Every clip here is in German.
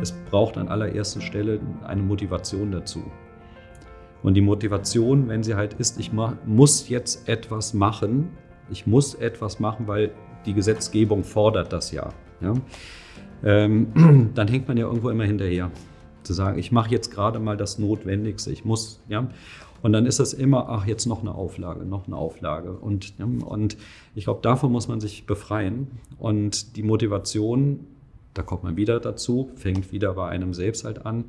es braucht an allererster Stelle eine Motivation dazu. Und die Motivation, wenn sie halt ist, ich muss jetzt etwas machen, ich muss etwas machen, weil die Gesetzgebung fordert das ja. ja? Ähm, dann hängt man ja irgendwo immer hinterher. Zu sagen, ich mache jetzt gerade mal das Notwendigste, ich muss, ja. Und dann ist es immer, ach, jetzt noch eine Auflage, noch eine Auflage. Und, und ich glaube, davon muss man sich befreien. Und die Motivation, da kommt man wieder dazu, fängt wieder bei einem selbst halt an.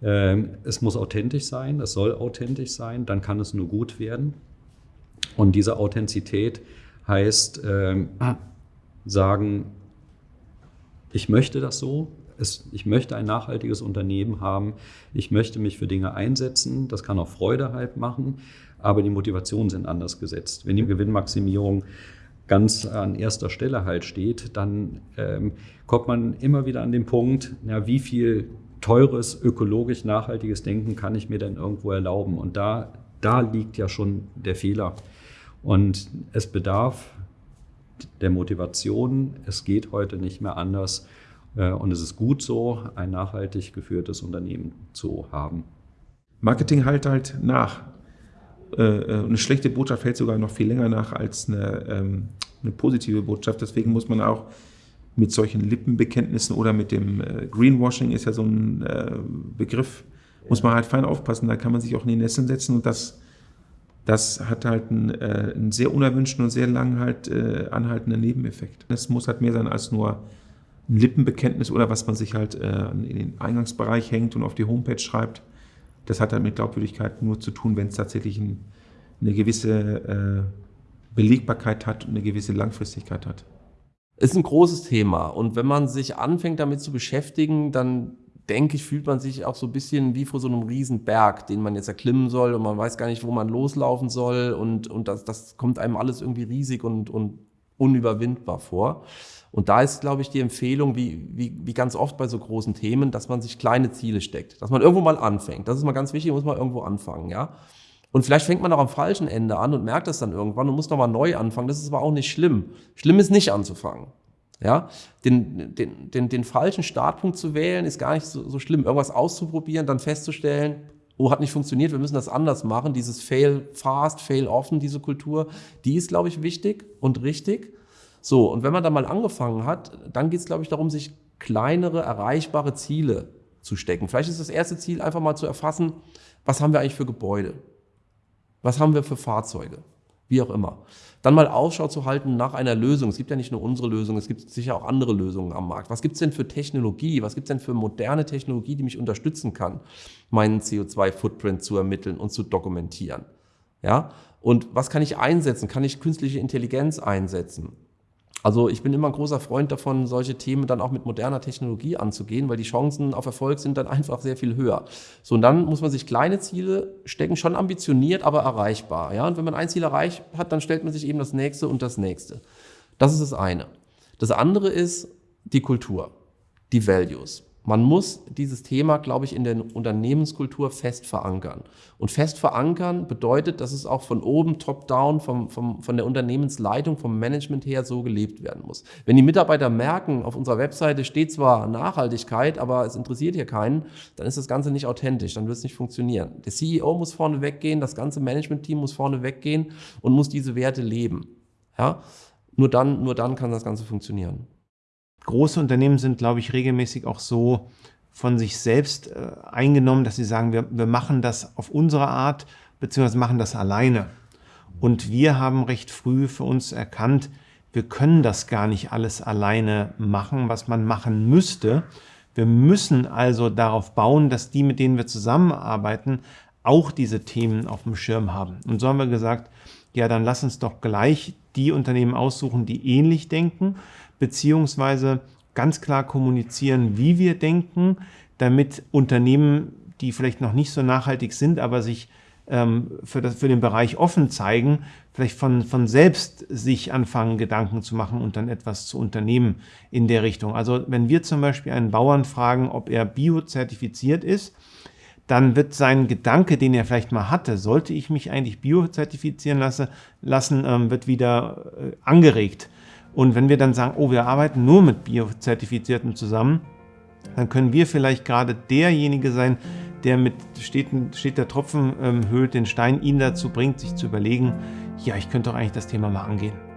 Ähm, es muss authentisch sein, es soll authentisch sein, dann kann es nur gut werden. Und diese Authentizität heißt, ähm, sagen, ich möchte das so, es, ich möchte ein nachhaltiges Unternehmen haben, ich möchte mich für Dinge einsetzen, das kann auch Freude halt machen, aber die Motivationen sind anders gesetzt. Wenn die Gewinnmaximierung ganz an erster Stelle halt steht, dann ähm, kommt man immer wieder an den Punkt, ja, wie viel teures, ökologisch nachhaltiges Denken kann ich mir denn irgendwo erlauben? Und da, da liegt ja schon der Fehler. Und es bedarf der Motivation. Es geht heute nicht mehr anders. Äh, und es ist gut so, ein nachhaltig geführtes Unternehmen zu haben. Marketing halt halt nach. Äh, äh, eine schlechte Botschaft hält sogar noch viel länger nach als eine, ähm, eine positive Botschaft. Deswegen muss man auch mit solchen Lippenbekenntnissen oder mit dem Greenwashing ist ja so ein Begriff, muss man halt fein aufpassen. Da kann man sich auch in die Nässe setzen und das das hat halt einen, äh, einen sehr unerwünschten und sehr lang halt äh, anhaltenden Nebeneffekt. Es muss halt mehr sein als nur ein Lippenbekenntnis oder was man sich halt äh, in den Eingangsbereich hängt und auf die Homepage schreibt. Das hat halt mit Glaubwürdigkeit nur zu tun, wenn es tatsächlich ein, eine gewisse äh, Belegbarkeit hat und eine gewisse Langfristigkeit hat. Ist ein großes Thema und wenn man sich anfängt damit zu beschäftigen, dann denke ich, fühlt man sich auch so ein bisschen wie vor so einem riesen Berg, den man jetzt erklimmen soll und man weiß gar nicht, wo man loslaufen soll und, und das, das kommt einem alles irgendwie riesig und, und unüberwindbar vor. Und da ist, glaube ich, die Empfehlung, wie, wie, wie ganz oft bei so großen Themen, dass man sich kleine Ziele steckt, dass man irgendwo mal anfängt. Das ist mal ganz wichtig, muss man irgendwo anfangen, ja. Und vielleicht fängt man auch am falschen Ende an und merkt das dann irgendwann und muss nochmal neu anfangen. Das ist aber auch nicht schlimm. Schlimm ist nicht anzufangen. Ja, den, den, den, den falschen Startpunkt zu wählen, ist gar nicht so, so schlimm. Irgendwas auszuprobieren, dann festzustellen, oh, hat nicht funktioniert, wir müssen das anders machen. Dieses Fail fast, Fail often, diese Kultur, die ist, glaube ich, wichtig und richtig. So, und wenn man da mal angefangen hat, dann geht es, glaube ich, darum, sich kleinere, erreichbare Ziele zu stecken. Vielleicht ist das erste Ziel einfach mal zu erfassen, was haben wir eigentlich für Gebäude? Was haben wir für Fahrzeuge? Wie auch immer dann mal Ausschau zu halten nach einer Lösung. Es gibt ja nicht nur unsere Lösung, es gibt sicher auch andere Lösungen am Markt. Was gibt es denn für Technologie? Was gibt es denn für moderne Technologie, die mich unterstützen kann, meinen CO2-Footprint zu ermitteln und zu dokumentieren? Ja? Und was kann ich einsetzen? Kann ich künstliche Intelligenz einsetzen? Also ich bin immer ein großer Freund davon, solche Themen dann auch mit moderner Technologie anzugehen, weil die Chancen auf Erfolg sind dann einfach sehr viel höher. So, und dann muss man sich kleine Ziele stecken, schon ambitioniert, aber erreichbar. Ja? Und wenn man ein Ziel erreicht hat, dann stellt man sich eben das nächste und das nächste. Das ist das eine. Das andere ist die Kultur, die Values. Man muss dieses Thema, glaube ich, in der Unternehmenskultur fest verankern. Und fest verankern bedeutet, dass es auch von oben, top-down, vom, vom, von der Unternehmensleitung, vom Management her so gelebt werden muss. Wenn die Mitarbeiter merken, auf unserer Webseite steht zwar Nachhaltigkeit, aber es interessiert hier keinen, dann ist das Ganze nicht authentisch, dann wird es nicht funktionieren. Der CEO muss vorne weggehen, das ganze Management-Team muss vorne weggehen und muss diese Werte leben. Ja? Nur, dann, nur dann kann das Ganze funktionieren große Unternehmen sind, glaube ich, regelmäßig auch so von sich selbst äh, eingenommen, dass sie sagen, wir, wir machen das auf unsere Art, beziehungsweise machen das alleine. Und wir haben recht früh für uns erkannt, wir können das gar nicht alles alleine machen, was man machen müsste. Wir müssen also darauf bauen, dass die, mit denen wir zusammenarbeiten, auch diese Themen auf dem Schirm haben. Und so haben wir gesagt, ja, dann lass uns doch gleich die Unternehmen aussuchen, die ähnlich denken beziehungsweise ganz klar kommunizieren, wie wir denken, damit Unternehmen, die vielleicht noch nicht so nachhaltig sind, aber sich ähm, für, das, für den Bereich offen zeigen, vielleicht von, von selbst sich anfangen, Gedanken zu machen und dann etwas zu unternehmen in der Richtung. Also wenn wir zum Beispiel einen Bauern fragen, ob er biozertifiziert ist, dann wird sein Gedanke, den er vielleicht mal hatte, sollte ich mich eigentlich biozertifizieren lasse, lassen, ähm, wird wieder äh, angeregt. Und wenn wir dann sagen, oh, wir arbeiten nur mit Biozertifizierten zusammen, dann können wir vielleicht gerade derjenige sein, der mit steht, steht der Tropfen ähm, höhlt den Stein, ihn dazu bringt, sich zu überlegen, ja, ich könnte doch eigentlich das Thema mal angehen.